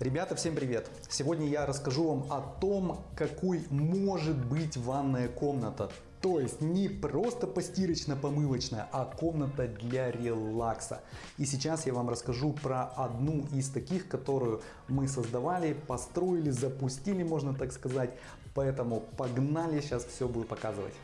Ребята, всем привет! Сегодня я расскажу вам о том, какой может быть ванная комната. То есть не просто постирочно-помывочная, а комната для релакса. И сейчас я вам расскажу про одну из таких, которую мы создавали, построили, запустили, можно так сказать. Поэтому погнали, сейчас все буду показывать.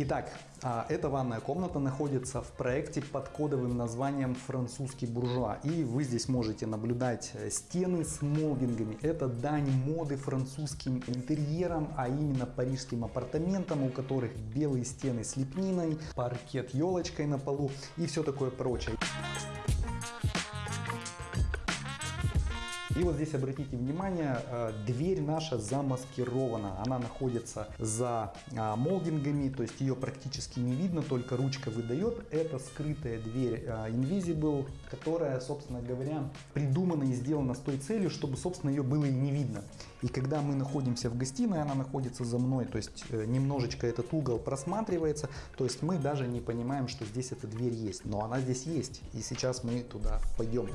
Итак, а, эта ванная комната находится в проекте под кодовым названием «Французский буржуа». И вы здесь можете наблюдать э, стены с молдингами. Это дань моды французским интерьерам, а именно парижским апартаментам, у которых белые стены с лепниной, паркет елочкой на полу и все такое прочее. И вот здесь обратите внимание, э, дверь наша замаскирована. Она находится за а, молдингами, то есть ее практически не видно, только ручка выдает. Это скрытая дверь а, Invisible, которая, собственно говоря, придумана и сделана с той целью, чтобы, собственно, ее было и не видно. И когда мы находимся в гостиной, она находится за мной, то есть э, немножечко этот угол просматривается, то есть мы даже не понимаем, что здесь эта дверь есть, но она здесь есть. И сейчас мы туда пойдем.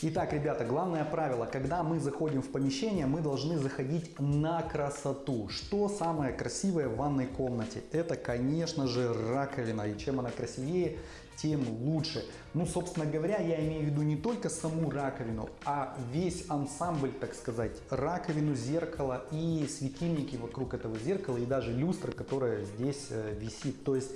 Итак, ребята, главное правило, когда мы заходим в помещение, мы должны заходить на красоту. Что самое красивое в ванной комнате? Это, конечно же, раковина. И чем она красивее, тем лучше. Ну, собственно говоря, я имею в виду не только саму раковину, а весь ансамбль, так сказать, раковину, зеркало и светильники вокруг этого зеркала и даже люстра, которая здесь э, висит. То есть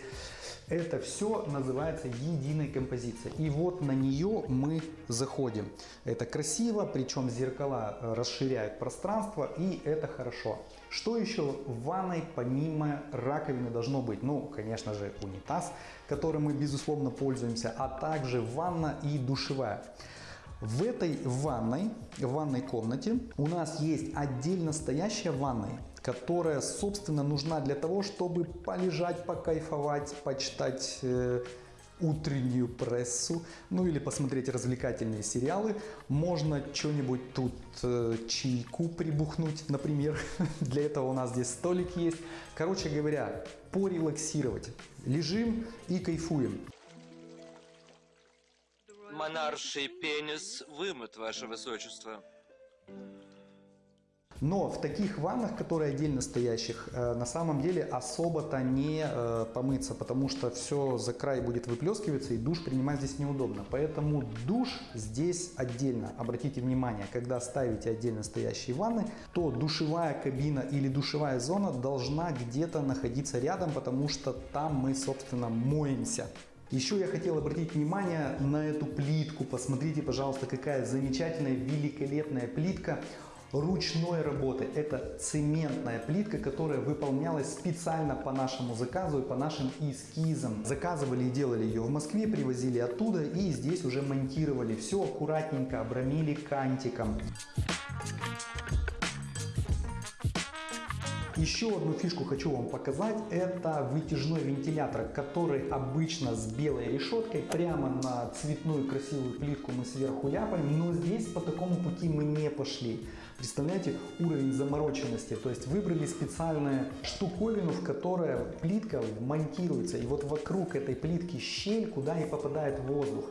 это все называется единой композицией. И вот на нее мы заходим. Это красиво, причем зеркала э, расширяют пространство, и это хорошо. Что еще в ванной помимо раковины должно быть? Ну, конечно же, унитаз, которым мы безусловно пользуемся, а также ванна и душевая. В этой ванной, в ванной комнате у нас есть отдельно стоящая ванная, которая, собственно, нужна для того, чтобы полежать, покайфовать, почитать э, утреннюю прессу, ну или посмотреть развлекательные сериалы. Можно что-нибудь тут э, чайку прибухнуть, например. Для этого у нас здесь столик есть. Короче говоря, порелаксировать. Лежим и кайфуем. Монарший пенис вымыт, ваше высочество. Но в таких ваннах, которые отдельно стоящих, э, на самом деле особо-то не э, помыться, потому что все за край будет выплескиваться и душ принимать здесь неудобно. Поэтому душ здесь отдельно. Обратите внимание, когда ставите отдельно стоящие ванны, то душевая кабина или душевая зона должна где-то находиться рядом, потому что там мы, собственно, моемся. Еще я хотел обратить внимание на эту плитку. Посмотрите, пожалуйста, какая замечательная, великолепная плитка ручной работы. Это цементная плитка, которая выполнялась специально по нашему заказу и по нашим эскизам. Заказывали и делали ее в Москве, привозили оттуда и здесь уже монтировали. Все аккуратненько обрамили кантиком. Еще одну фишку хочу вам показать. Это вытяжной вентилятор, который обычно с белой решеткой. Прямо на цветную красивую плитку мы сверху ляпаем. Но здесь по такому пути мы не пошли. Представляете уровень замороченности. То есть выбрали специальную штуковину, в которой плитка монтируется. И вот вокруг этой плитки щель, куда и попадает воздух.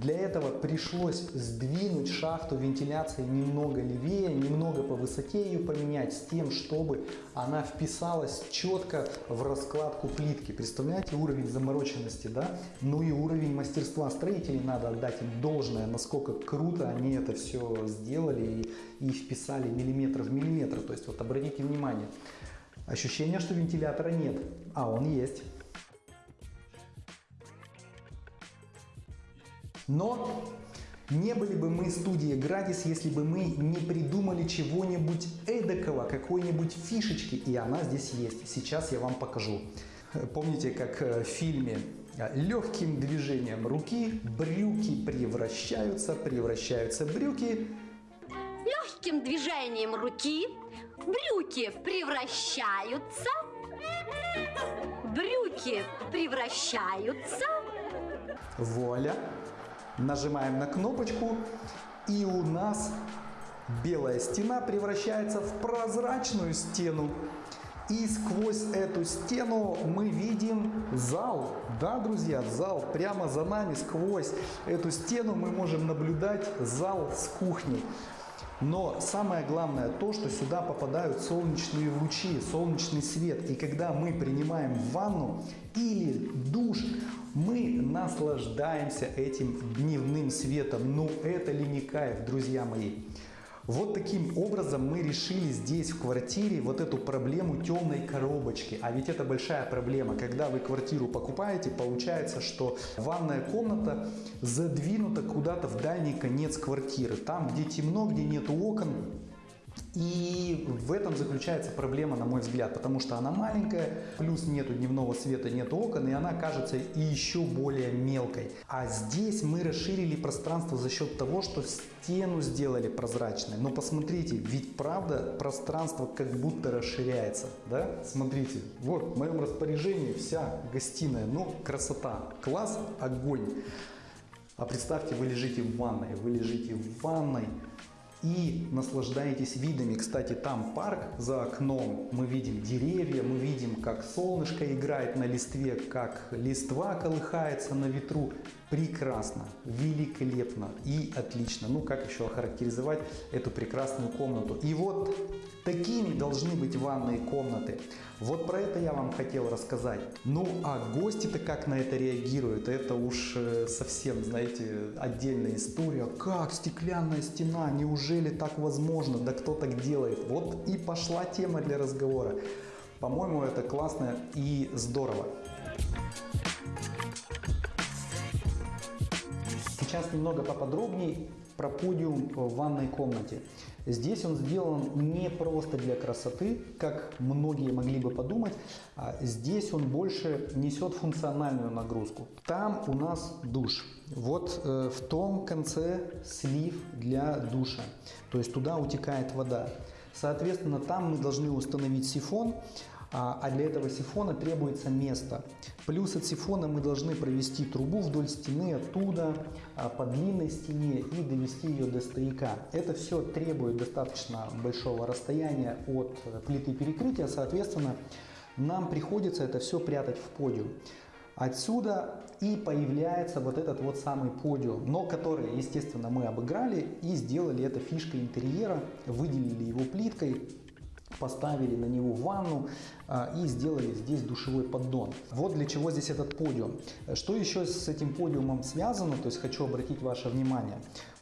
Для этого пришлось сдвинуть шахту вентиляции немного левее, немного по высоте ее поменять с тем, чтобы она вписалась четко в раскладку плитки. Представляете уровень замороченности, да? Ну и уровень мастерства строителей надо отдать им должное, насколько круто они это все сделали и, и вписали миллиметр в миллиметр. То есть вот обратите внимание, ощущение, что вентилятора нет, а он есть. Но не были бы мы студии Градис, если бы мы не придумали чего-нибудь эдакого, какой-нибудь фишечки, и она здесь есть. Сейчас я вам покажу. Помните, как э, в фильме э, легким движением руки брюки превращаются, превращаются брюки. Легким движением руки брюки превращаются, брюки превращаются. Вуаля! Нажимаем на кнопочку и у нас белая стена превращается в прозрачную стену. И сквозь эту стену мы видим зал. Да, друзья, зал прямо за нами, сквозь эту стену мы можем наблюдать зал с кухней. Но самое главное то, что сюда попадают солнечные лучи, солнечный свет. И когда мы принимаем ванну или душ, мы наслаждаемся этим дневным светом. Ну это ли не кайф, друзья мои? Вот таким образом мы решили здесь в квартире вот эту проблему темной коробочки. А ведь это большая проблема. Когда вы квартиру покупаете, получается, что ванная комната задвинута куда-то в дальний конец квартиры. Там, где темно, где нет окон, и в этом заключается проблема, на мой взгляд, потому что она маленькая, плюс нету дневного света, нет окон, и она кажется еще более мелкой. А здесь мы расширили пространство за счет того, что стену сделали прозрачной. Но посмотрите, ведь правда пространство как будто расширяется, да? Смотрите, вот в моем распоряжении вся гостиная, ну красота, класс, огонь. А представьте, вы лежите в ванной, вы лежите в ванной, и наслаждаетесь видами. Кстати, там парк за окном, мы видим деревья, мы видим, как солнышко играет на листве, как листва колыхается на ветру. Прекрасно, великолепно и отлично. Ну, как еще охарактеризовать эту прекрасную комнату? И вот такими должны быть ванные комнаты. Вот про это я вам хотел рассказать. Ну, а гости-то как на это реагируют? Это уж э, совсем, знаете, отдельная история. Как стеклянная стена? Неужели так возможно? Да кто так делает? Вот и пошла тема для разговора. По-моему, это классно и здорово. Сейчас немного поподробнее про подиум в ванной комнате. Здесь он сделан не просто для красоты, как многие могли бы подумать. А здесь он больше несет функциональную нагрузку. Там у нас душ. Вот э, в том конце слив для душа. То есть туда утекает вода. Соответственно, там мы должны установить сифон, а, а для этого сифона требуется место. Плюс от сифона мы должны провести трубу вдоль стены оттуда а, по длинной стене и довести ее до стояка. Это все требует достаточно большого расстояния от плиты перекрытия, соответственно, нам приходится это все прятать в подиум. Отсюда и появляется вот этот вот самый подиум, но который, естественно, мы обыграли и сделали это фишкой интерьера, выделили его плиткой, поставили на него ванну а, и сделали здесь душевой поддон. Вот для чего здесь этот подиум. Что еще с этим подиумом связано, то есть хочу обратить ваше внимание.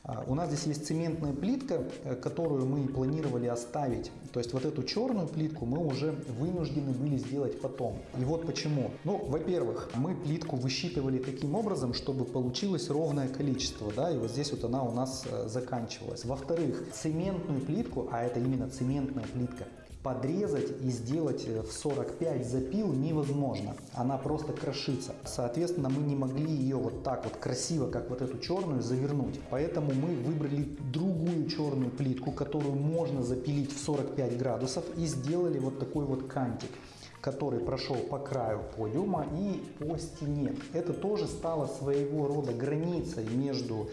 А, у нас здесь есть цементная плитка, э, которую мы планировали оставить. То есть вот эту черную плитку мы уже вынуждены были сделать потом. И вот почему. Ну, во-первых, мы плитку высчитывали таким образом, чтобы получилось ровное количество. Да, и вот здесь вот она у нас э, заканчивалась. Во-вторых, цементную плитку, а это именно цементная плитка, подрезать и сделать э, в 45 запил невозможно. Она просто крошится. Соответственно, мы не могли ее вот так вот красиво, как вот эту черную, завернуть. Поэтому мы выбрали другую черную плитку, которую можно запилить в 45 градусов и сделали вот такой вот кантик который прошел по краю подиума и по стене. Это тоже стало своего рода границей между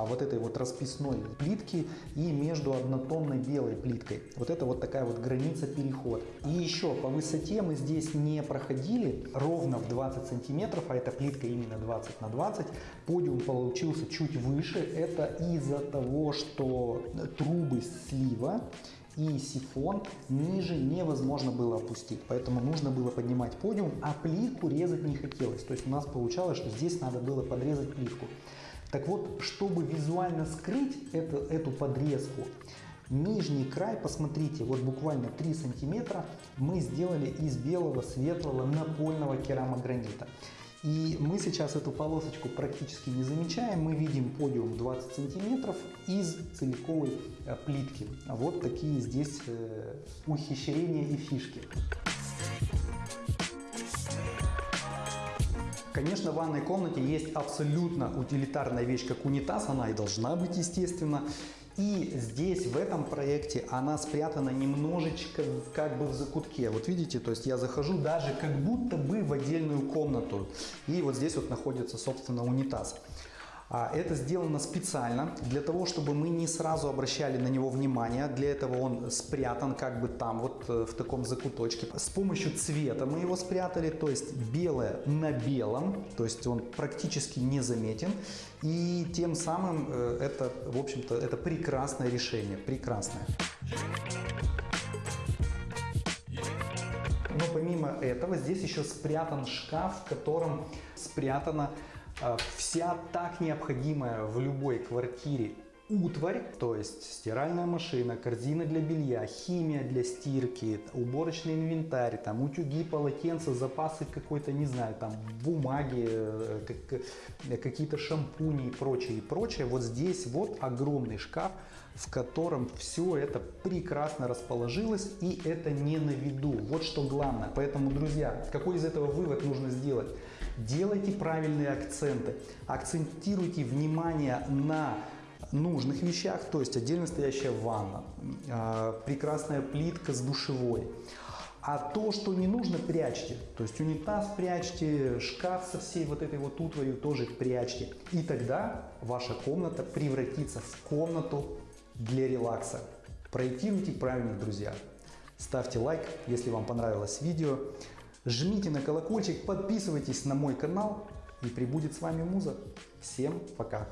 вот этой вот расписной плитки и между однотонной белой плиткой. Вот это вот такая вот граница переход. И еще по высоте мы здесь не проходили ровно в 20 сантиметров, а эта плитка именно 20 на 20. Подиум получился чуть выше. Это из-за того, что трубы слива и сифон ниже невозможно было опустить. Поэтому нужно было поднимать подиум, а плитку резать не хотелось. То есть у нас получалось, что здесь надо было подрезать плитку. Так вот, чтобы визуально скрыть это, эту подрезку, нижний край, посмотрите, вот буквально 3 сантиметра мы сделали из белого светлого напольного керамогранита. И мы сейчас эту полосочку практически не замечаем. Мы видим подиум 20 сантиметров из целиковой э, плитки. Вот такие здесь э, ухищрения и фишки. Конечно, в ванной комнате есть абсолютно утилитарная вещь, как унитаз, она и должна быть, естественно. И здесь, в этом проекте, она спрятана немножечко как бы в закутке. Вот видите, то есть я захожу даже как будто бы в отдельную комнату. И вот здесь вот находится, собственно, унитаз. А Это сделано специально для того, чтобы мы не сразу обращали на него внимание. Для этого он спрятан как бы там, вот э, в таком закуточке. С помощью цвета мы его спрятали, то есть белое на белом, то есть он практически незаметен. И тем самым э, это, в общем-то, это прекрасное решение, прекрасное. Но помимо этого здесь еще спрятан шкаф, в котором спрятана вся так необходимая в любой квартире утварь, то есть стиральная машина, корзина для белья, химия для стирки, уборочный инвентарь, там утюги, полотенца, запасы какой-то, не знаю, там бумаги, э, как- э, какие-то шампуни и прочее, и прочее. Вот здесь вот огромный шкаф, в котором все это прекрасно расположилось и это не на виду. Вот что главное. Поэтому, друзья, какой из этого вывод нужно сделать? Делайте правильные акценты, акцентируйте внимание на нужных вещах, то есть отдельно стоящая ванна, а, прекрасная плитка с душевой. А то, что не нужно, прячьте. То есть унитаз прячьте, шкаф со всей вот этой вот утварью тоже прячьте. И тогда ваша комната превратится в комнату для релакса. Проектируйте правильно, друзья. Ставьте лайк, если вам понравилось видео. Жмите на колокольчик, подписывайтесь на мой канал и прибудет с вами Муза. Всем пока!